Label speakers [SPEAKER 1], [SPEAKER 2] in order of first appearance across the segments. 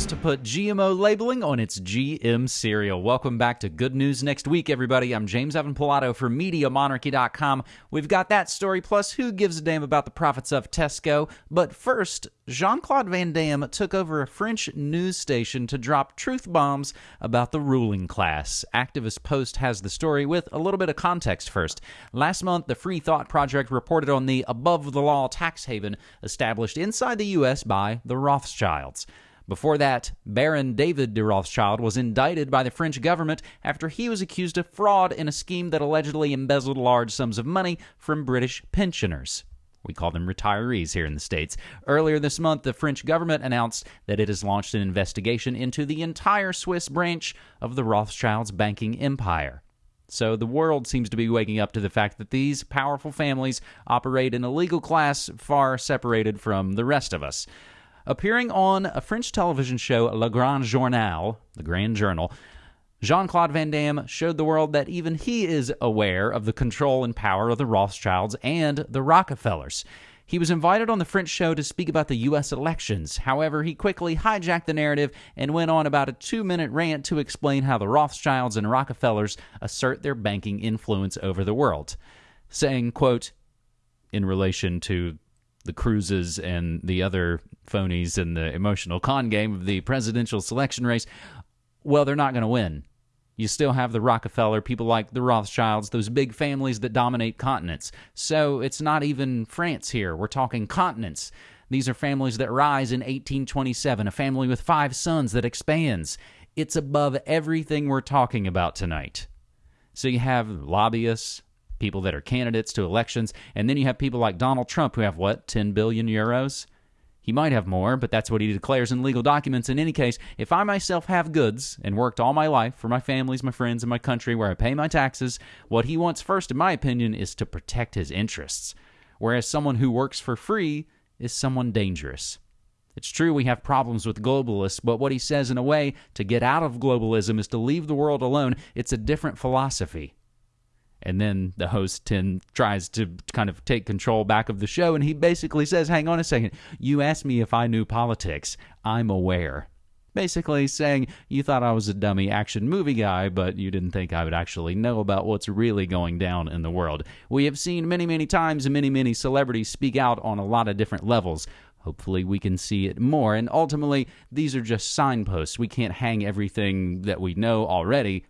[SPEAKER 1] Mills to put GMO labeling on its GM cereal. Welcome back to Good News Next Week, everybody. I'm James Evan Pilato for MediaMonarchy.com. We've got that story, plus who gives a damn about the profits of Tesco. But first, Jean Claude Van Damme took over a French news station to drop truth bombs about the ruling class. Activist Post has the story with a little bit of context first. Last month, the Free Thought Project reported on the above the law tax haven established inside the U.S. by the Rothschilds. Before that, Baron David de Rothschild was indicted by the French government after he was accused of fraud in a scheme that allegedly embezzled large sums of money from British pensioners. We call them retirees here in the States. Earlier this month, the French government announced that it has launched an investigation into the entire Swiss branch of the Rothschilds' banking empire. So the world seems to be waking up to the fact that these powerful families operate in a legal class far separated from the rest of us. Appearing on a French television show, Le Grand Journal, the Grand Journal, Jean Claude Van Damme showed the world that even he is aware of the control and power of the Rothschilds and the Rockefellers. He was invited on the French show to speak about the U.S. elections. However, he quickly hijacked the narrative and went on about a two minute rant to explain how the Rothschilds and Rockefellers assert their banking influence over the world, saying, quote, in relation to the Cruises and the other phonies in the emotional con game of the presidential selection race, well, they're not going to win. You still have the Rockefeller, people like the Rothschilds, those big families that dominate continents. So it's not even France here. We're talking continents. These are families that rise in 1827, a family with five sons that expands. It's above everything we're talking about tonight. So you have lobbyists, people that are candidates to elections. And then you have people like Donald Trump who have what, 10 billion euros? He might have more, but that's what he declares in legal documents. In any case, if I myself have goods and worked all my life for my families, my friends, and my country where I pay my taxes, what he wants first, in my opinion, is to protect his interests. Whereas someone who works for free is someone dangerous. It's true we have problems with globalists, but what he says in a way to get out of globalism is to leave the world alone. It's a different philosophy. And then the host Tim tries to kind of take control back of the show, and he basically says, Hang on a second, you asked me if I knew politics. I'm aware. Basically saying, You thought I was a dummy action movie guy, but you didn't think I would actually know about what's really going down in the world. We have seen many, many times many, many celebrities speak out on a lot of different levels. Hopefully, we can see it more. And ultimately, these are just signposts. We can't hang everything that we know already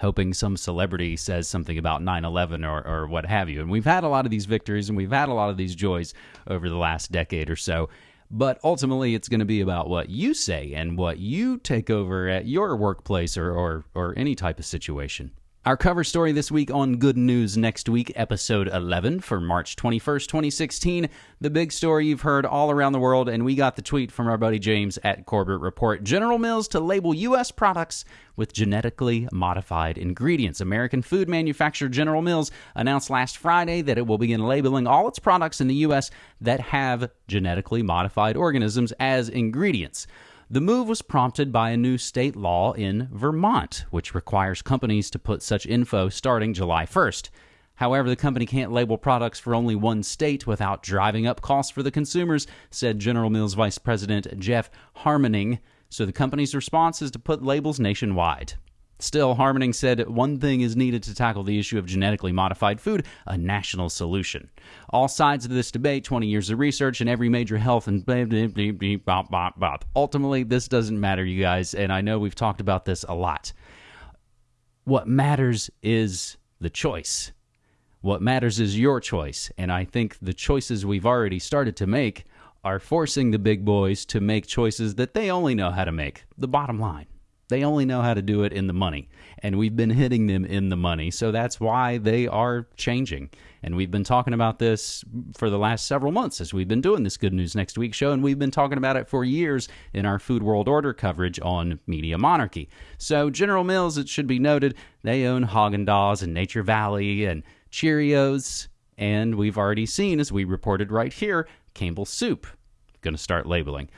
[SPEAKER 1] hoping some celebrity says something about 9 11 or, or what have you. And we've had a lot of these victories and we've had a lot of these joys over the last decade or so. But ultimately, it's going to be about what you say and what you take over at your workplace or, or, or any type of situation. Our cover story this week on Good News Next Week, episode 11 for March 21st, 2016. The big story you've heard all around the world, and we got the tweet from our buddy James at Corbett Report. General Mills to label U.S. products with genetically modified ingredients. American food manufacturer General Mills announced last Friday that it will begin labeling all its products in the U.S. that have genetically modified organisms as ingredients. The move was prompted by a new state law in Vermont, which requires companies to put such info starting July 1st. However, the company can't label products for only one state without driving up costs for the consumers, said General Mills Vice President Jeff Harmening. So the company's response is to put labels nationwide. Still, Harmening said one thing is needed to tackle the issue of genetically modified food a national solution. All sides of this debate, 20 years of research, and every major health and ultimately, this doesn't matter, you guys, and I know we've talked about this a lot. What matters is the choice. What matters is your choice, and I think the choices we've already started to make are forcing the big boys to make choices that they only know how to make. The bottom line. They only know how to do it in the money. And we've been hitting them in the money. So that's why they are changing. And we've been talking about this for the last several months as we've been doing this Good News Next Week show. And we've been talking about it for years in our Food World Order coverage on Media Monarchy. So, General Mills, it should be noted, they own Haagen Dazs and Nature Valley and Cheerios. And we've already seen, as we reported right here, Campbell Soup going to start labeling.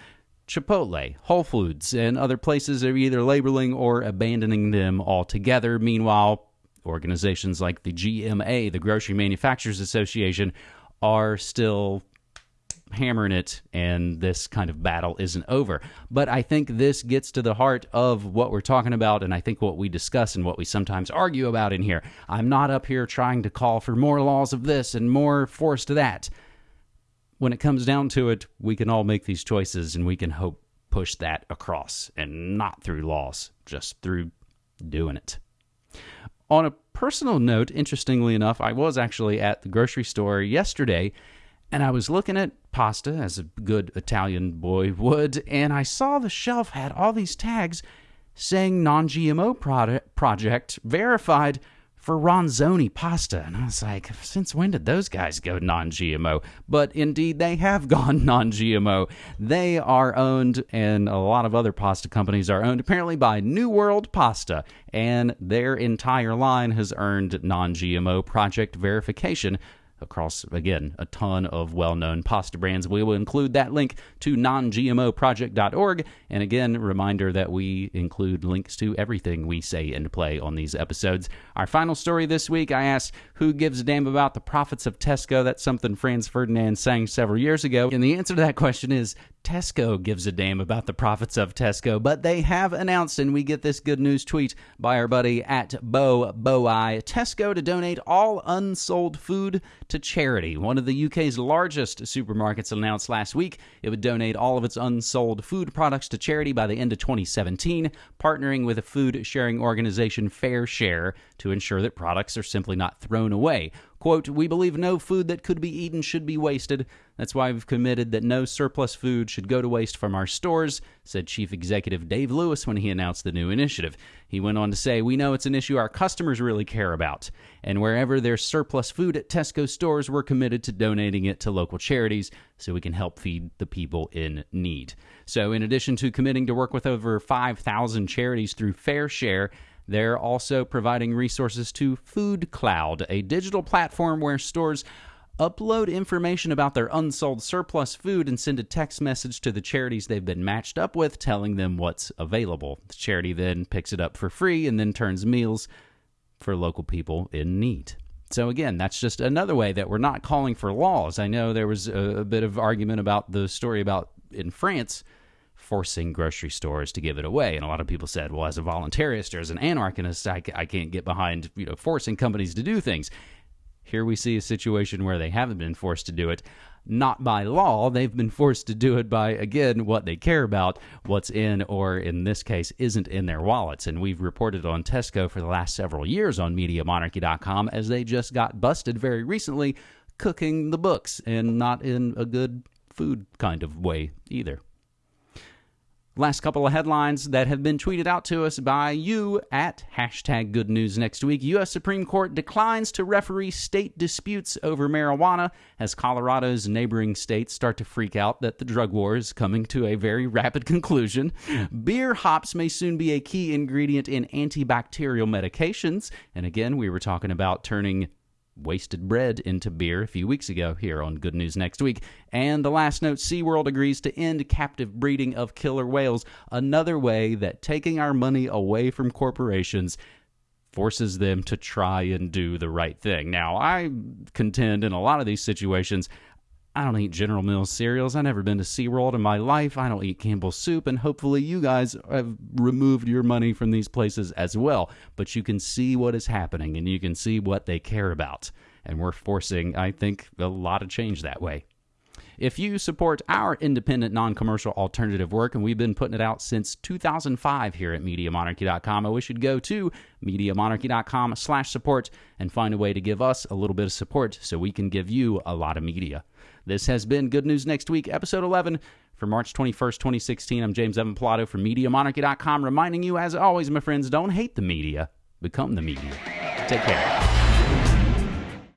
[SPEAKER 1] Chipotle, Whole Foods, and other places are either labeling or abandoning them altogether. Meanwhile, organizations like the GMA, the Grocery Manufacturers Association, are still hammering it and this kind of battle isn't over. But I think this gets to the heart of what we're talking about and I think what we discuss and what we sometimes argue about in here. I'm not up here trying to call for more laws of this and more force to that. When it comes down to it, we can all make these choices and we can hope push that across and not through laws, just through doing it. On a personal note, interestingly enough, I was actually at the grocery store yesterday and I was looking at pasta as a good Italian boy would, and I saw the shelf had all these tags saying non GMO project verified for Ronzoni pasta. And I was like, since when did those guys go non GMO? But indeed, they have gone non GMO. They are owned, and a lot of other pasta companies are owned apparently by New World Pasta, and their entire line has earned non GMO project verification across, again, a ton of well known pasta brands. We will include that link to nongmoproject.org. And again, reminder that we include links to everything we say and play on these episodes. Our final story this week I asked, Who gives a damn about the profits of Tesco? That's something Franz Ferdinand sang several years ago. And the answer to that question is Tesco gives a damn about the profits of Tesco, but they have announced, and we get this good news tweet by our buddy at Bo Boi, Tesco to donate all unsold food to charity. One of the UK's largest supermarkets announced last week it would donate all of its unsold food products to charity by the end of 2017, partnering with a food sharing organization FareShare to ensure that products are simply not thrown away. Quote, We believe no food that could be eaten should be wasted. That's why we've committed that no surplus food should go to waste from our stores, said Chief Executive Dave Lewis when he announced the new initiative. He went on to say, We know it's an issue our customers really care about. And wherever there's surplus food at Tesco stores, we're committed to donating it to local charities so we can help feed the people in need. So, in addition to committing to work with over 5,000 charities through FareShare, they're also providing resources to Food Cloud, a digital platform where stores upload information about their unsold surplus food and send a text message to the charities they've been matched up with telling them what's available. The charity then picks it up for free and then turns meals for local people in need. So, again, that's just another way that we're not calling for laws. I know there was a, a bit of argument about the story about in France forcing grocery stores to give it away. And a lot of people said, well, as a voluntarist or as an anarchist, I, I can't get behind you know forcing companies to do things. Here we see a situation where they haven't been forced to do it, not by law. They've been forced to do it by, again, what they care about, what's in, or in this case, isn't in their wallets. And we've reported on Tesco for the last several years on MediaMonarchy.com as they just got busted very recently cooking the books and not in a good food kind of way either. Last couple of headlines that have been tweeted out to us by you at hashtag good news next week. U.S. Supreme Court declines to referee state disputes over marijuana as Colorado's neighboring states start to freak out that the drug war is coming to a very rapid conclusion. Beer hops may soon be a key ingredient in antibacterial medications. And again, we were talking about turning wasted bread into beer a few weeks ago here on Good News Next Week. And the last note SeaWorld agrees to end captive breeding of killer whales, another way that taking our money away from corporations forces them to try and do the right thing. Now, I contend in a lot of these situations, I don't eat General Mills cereals. I've never been to SeaWorld in my life. I don't eat Campbell's soup. And hopefully, you guys have removed your money from these places as well. But you can see what is happening and you can see what they care about. And we're forcing, I think, a lot of change that way. If you support our independent, non commercial alternative work, and we've been putting it out since 2005 here at MediaMonarchy.com, I wish you'd go to MediaMonarchy.com slash support and find a way to give us a little bit of support so we can give you a lot of media. This has been Good News Next Week, episode 11 for March 21st, 2016. I'm James Evan Pilato from MediaMonarchy.com, reminding you, as always, my friends, don't hate the media, become the media. Take care.